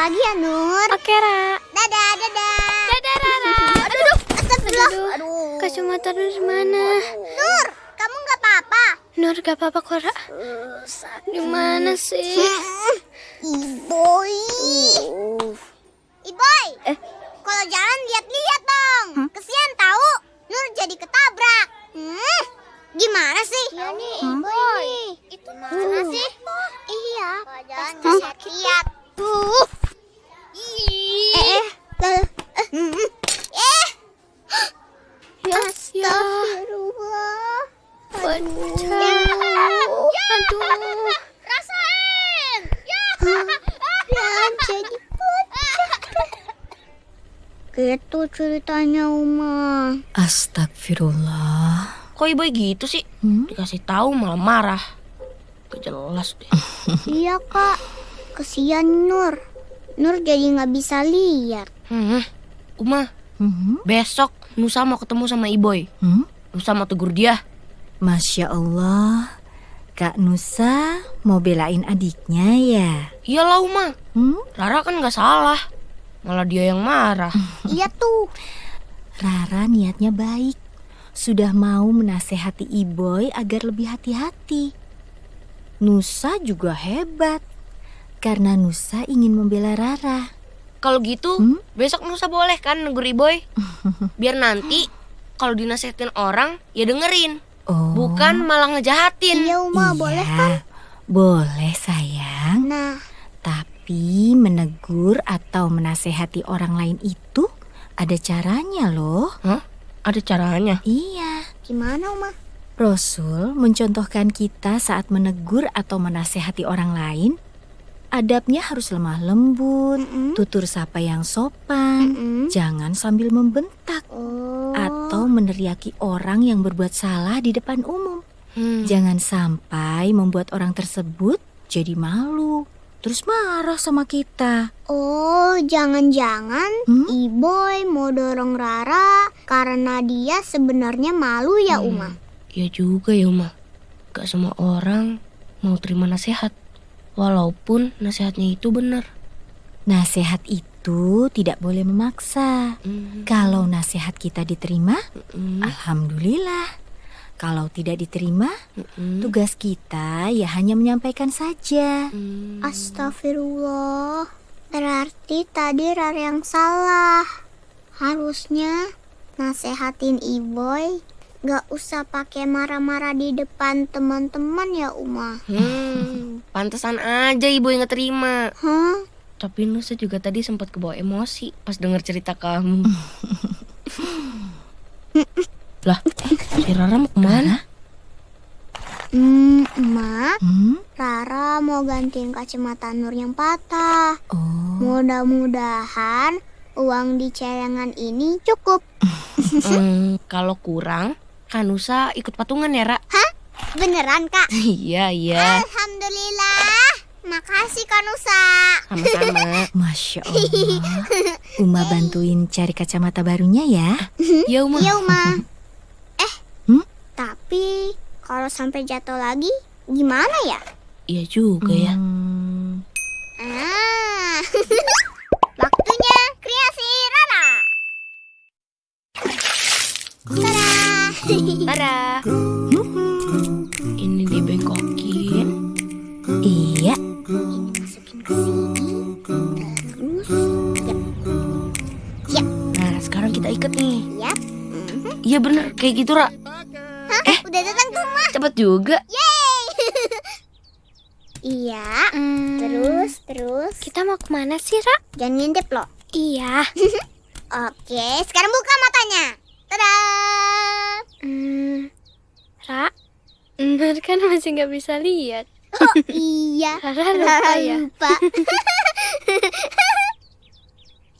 lagi ya, Nur. Oke, Ra. Dadah, dadah. Dadah, Rara. Aduh, astagfirullah. Aduh. Aduh. Kacamata Nur mana? Nur, kamu nggak apa-apa? Nur gak apa-apa kok, Ra. Di mana sih? Iboy. Iboy. Eh. Kalau jalan lihat-lihat dong. Kesian tahu. Nur jadi ketabrak. Hmm. Gimana sih? Iya nih, Iboy. Itu mana sih? Iya. Jalan lihat-lihat. Tuh. Eh, eh. Eh. Eh. Ya, ya. Astagfirullah. Aduh. Aduh. Rasain. Ya. Yang jadi Gitu ceritanya Uma. Astagfirullah. Kok ibu gitu sih? Hmm? Dikasih tahu malah marah. Gak jelas deh. iya kak, kesian Nur. Nur jadi nggak bisa lihat. Hmm. Uma, Hmm? besok Nusa mau ketemu sama Iboy. Hmm? Nusa mau tegur dia. Masya Allah. Kak Nusa mau belain adiknya ya? Iyalah Uma, Hmm? Rara kan gak salah. Malah dia yang marah. iya tuh. Rara niatnya baik. Sudah mau menasehati Iboy agar lebih hati-hati. Nusa juga hebat. Karena Nusa ingin membela Rara. Kalau gitu, Hmm? besok Nusa boleh kan negur Iboy? Biar nanti kalau dinasehatin orang, ya dengerin. Oh. Bukan malah ngejahatin. Iya Uma, Iya, boleh kan? Boleh sayang. Nah, Tapi menegur atau menasehati orang lain itu ada caranya loh. Ada caranya. Iya. gimana Uma? Rasul mencontohkan kita saat menegur atau menasehati orang lain. Adabnya harus lemah lembut, Mm-mm. tutur sapa yang sopan, Mm-mm. jangan sambil membentak Oh. atau meneriaki orang yang berbuat salah di depan umum. Hmm. Jangan sampai membuat orang tersebut jadi malu, terus marah sama kita. Oh, jangan-jangan Hmm? Iboy mau dorong Rara karena dia sebenarnya malu ya Hmm. Uma. Iya juga ya Uma. Gak semua orang mau terima nasihat. Walaupun nasihatnya itu benar. Nasihat itu tidak boleh memaksa. Hmm. Kalau nasihat kita diterima, Hmm. alhamdulillah. Kalau tidak diterima, Hmm. tugas kita ya hanya menyampaikan saja. Hmm. Astagfirullah. Berarti tadi Rara yang salah. Harusnya nasehatin Iboy gak usah pakai marah-marah di depan teman-teman ya Uma. Hmm, pantesan aja ibu yang ngeterima. Hah? Tapi Nusa juga tadi sempat kebawa emosi pas denger cerita kamu. lah, si Rara mau ke mana? Hmm, Emak, Hmm? Rara mau gantiin kacamata Nur yang patah. Oh, Mudah-mudahan uang di celengan ini cukup. Hmm, kalau kurang, kan Nusa ikut patungan ya, Ra? Beneran, Kak? iya, iya. Alhamdulillah. Makasih, Kak Nusa. Sama-sama. masya Allah. Uma bantuin cari kacamata barunya ya. Ya, Uma. Iya, Uma. Eh, Hmm? tapi kalau sampai jatuh lagi, gimana ya? Iya juga ya. Hmm, Ah. Tada. Rara. Ini dibengkokin. iya, Masukin ke sini. Terus, ya. Nah, sekarang kita ikat nih. Yap. Iya bener, kayak gitu, Ra. Hah? Udah datang tuh, Ma. Cepet juga. Iya. Hmm, Terus, terus. kita mau ke mana sih, Ra? Jangan ngintip loh. Iya. Oke, sekarang buka matanya. Tada. Hmm, Ra, Nur kan masih nggak bisa lihat. Oh iya. Rara lupa Rara ya. lupa.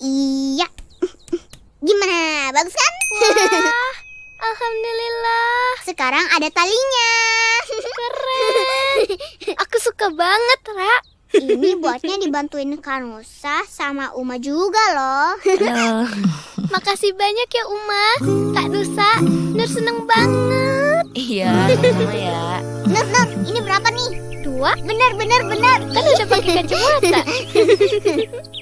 iya. Gimana? Bagus kan? Wah, alhamdulillah. Sekarang ada talinya. Keren. Aku suka banget, Ra. Ini buatnya dibantuin Kanusa sama Uma juga loh. Halo. Makasih banyak ya, Uma. Kak Nusa, Nur seneng banget. Iya, sama-sama ya. Nur, Nur, ini berapa nih? Dua, Benar, benar, benar. kan udah pakai kacamata.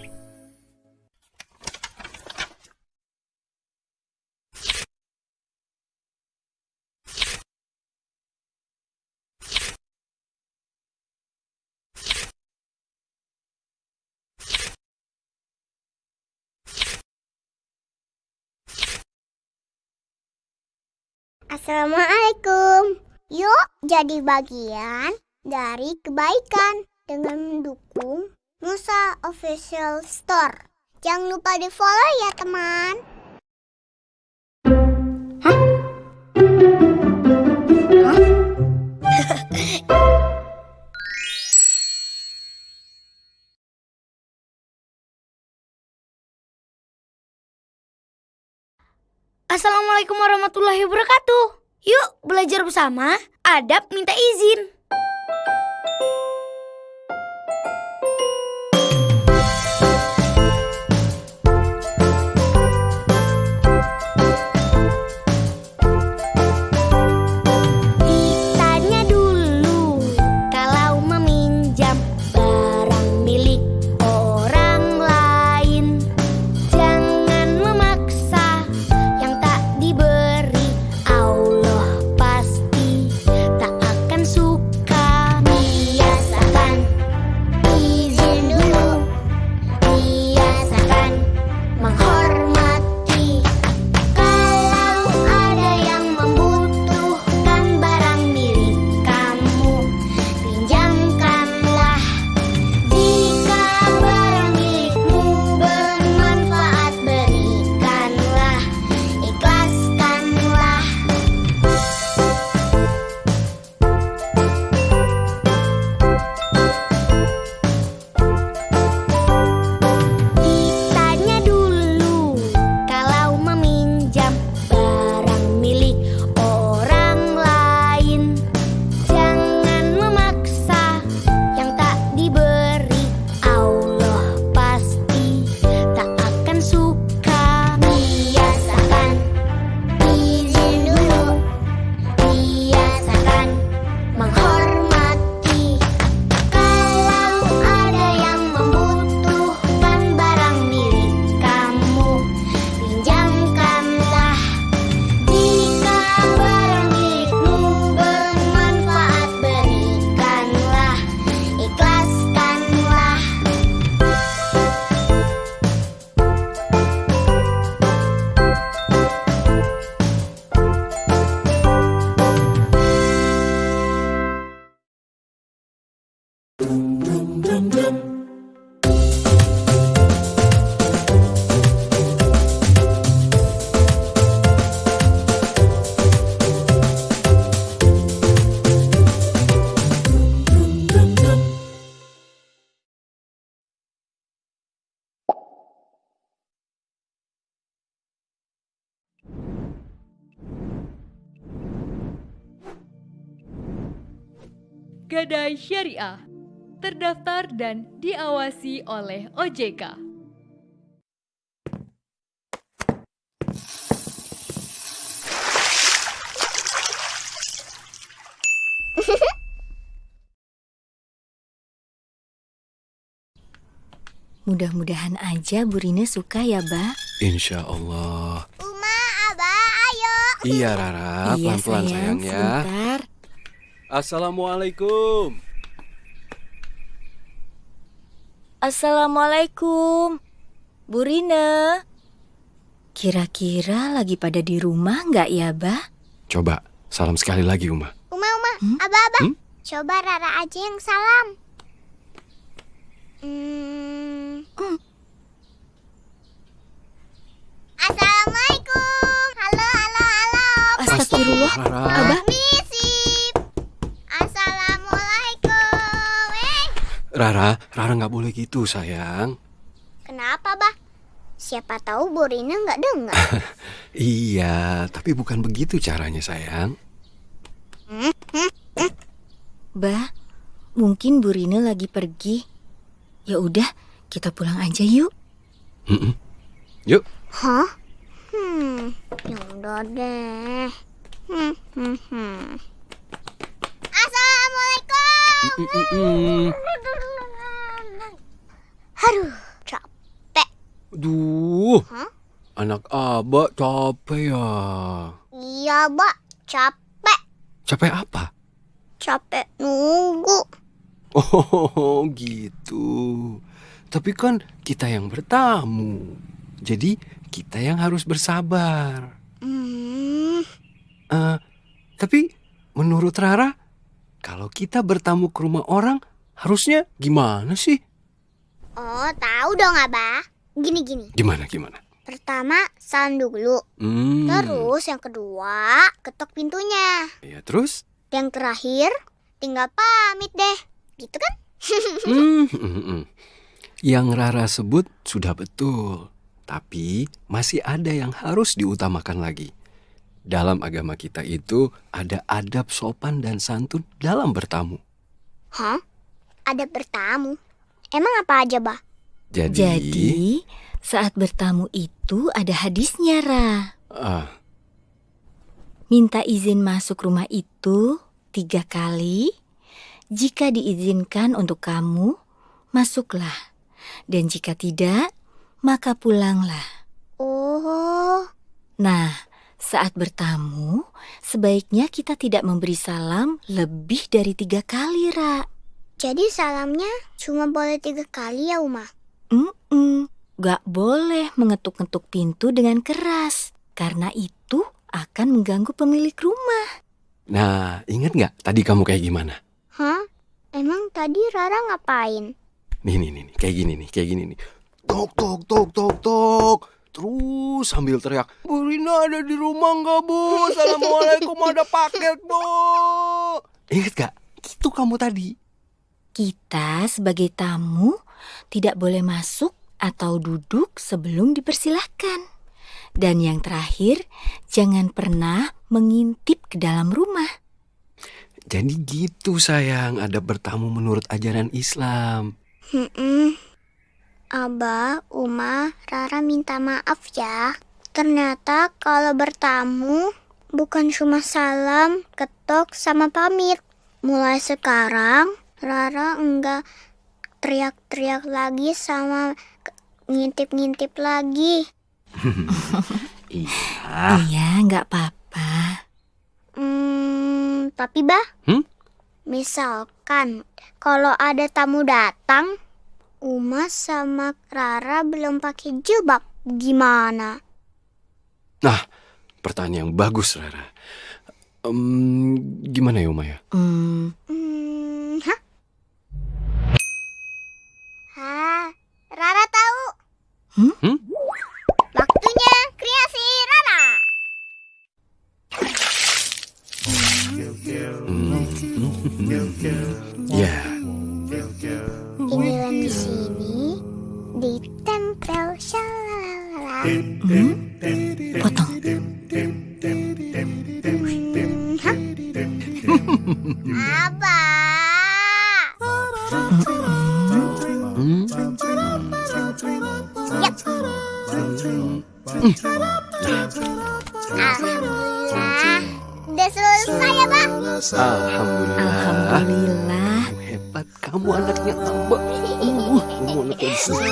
Assalamualaikum. Yuk jadi bagian dari kebaikan dengan mendukung Nusa Official Store. Jangan lupa di follow ya teman. Assalamualaikum warahmatullahi wabarakatuh. Yuk belajar bersama. Adab minta izin. Gadai Syariah terdaftar dan diawasi oleh OJK. Mudah-mudahan aja Bu Rina suka ya, Ba. Insya Allah. Uma, Abah, ayo. Iya Rara, iya, pelan-pelan sayang, ya. sebentar. Assalamualaikum. Assalamualaikum. Bu Rina. Kira-kira lagi pada di rumah nggak ya, Bah? Coba, salam sekali lagi Uma. Uma, Uma, Abah, Abah. Hmm? Coba Rara aja yang salam. Hmm. Assalamualaikum. Halo, halo, halo. Astagfirullah. Rara. Abah. Rara, Rara nggak boleh gitu sayang. kenapa, Bah? Siapa tahu Bu Rina nggak dengar. Iya, tapi bukan begitu caranya sayang. Bah, mungkin Bu Rina lagi pergi. Ya udah, kita pulang aja yuk. Yuk, Hah? Hmm, ya udah deh. Hmm, hmm, hmm. Aduh, capek. Duh, anak abah capek ya. Iya, Mbak. Capek. Capek apa? Capek nunggu. Oh gitu. Tapi kan kita yang bertamu. Jadi kita yang harus bersabar. Hmm, Eh, tapi menurut Rara, kalau kita bertamu ke rumah orang, harusnya gimana sih? Oh, tahu dong, Abah. Gini-gini. Gimana gimana? Pertama, salam dulu. Hmm. Terus yang kedua, ketok pintunya. Ya terus? Yang terakhir, tinggal pamit deh. Gitu kan? Hmm, hmm, hmm. Yang Rara sebut sudah betul, tapi masih ada yang harus diutamakan lagi. Dalam agama kita itu ada adab sopan dan santun dalam bertamu. Hah? Ada bertamu. Emang apa aja, Bah? Jadi, Jadi, saat bertamu itu ada hadisnya, Ra. ah, Minta izin masuk rumah itu tiga kali. Jika diizinkan untuk kamu, masuklah. Dan jika tidak, maka pulanglah. Oh, Nah, saat bertamu, sebaiknya kita tidak memberi salam lebih dari tiga kali, Ra. jadi salamnya cuma boleh tiga kali ya, Uma? Mm-mm, gak boleh mengetuk-ngetuk pintu dengan keras, karena itu akan mengganggu pemilik rumah. nah ingat nggak tadi kamu kayak gimana? Hah? Emang tadi Rara ngapain? Nih, nih, nih, nih, kayak gini nih, kayak gini nih. Tok, tok, tok, tok, tok. Terus sambil teriak, Bu Rina ada di rumah nggak, Bu? Assalamualaikum, ada paket, Bu. Ingat gak? Itu kamu tadi. Kita sebagai tamu tidak boleh masuk atau duduk sebelum dipersilahkan. Dan yang terakhir, jangan pernah mengintip ke dalam rumah. Jadi gitu sayang, ada bertamu menurut ajaran Islam. Hmm, Abah, Uma, Rara minta maaf ya. Ternyata kalau bertamu bukan cuma salam, ketok, sama pamit. Mulai sekarang, Rara enggak teriak-teriak lagi sama ngintip-ngintip lagi. Iya. Iya, nggak apa-apa. Hmm, tapi bah, Hmm? misalkan kalau ada tamu datang, Uma sama Rara belum pakai jilbab, gimana? Nah, pertanyaan yang bagus, Rara. Em, gimana ya, Uma ya? Hmm, Hmm, hah? Hah, Rara tahu. Hmm? Hmm? Waktunya kreasi Rara. Ya, Inilah di sini ditempel shalala. potong. Abah. hmm? Alhamdulillah. Udah selesai ya, Pak? Alhamdulillah. Kamu anaknya Abah. Uh, kamu anaknya besar.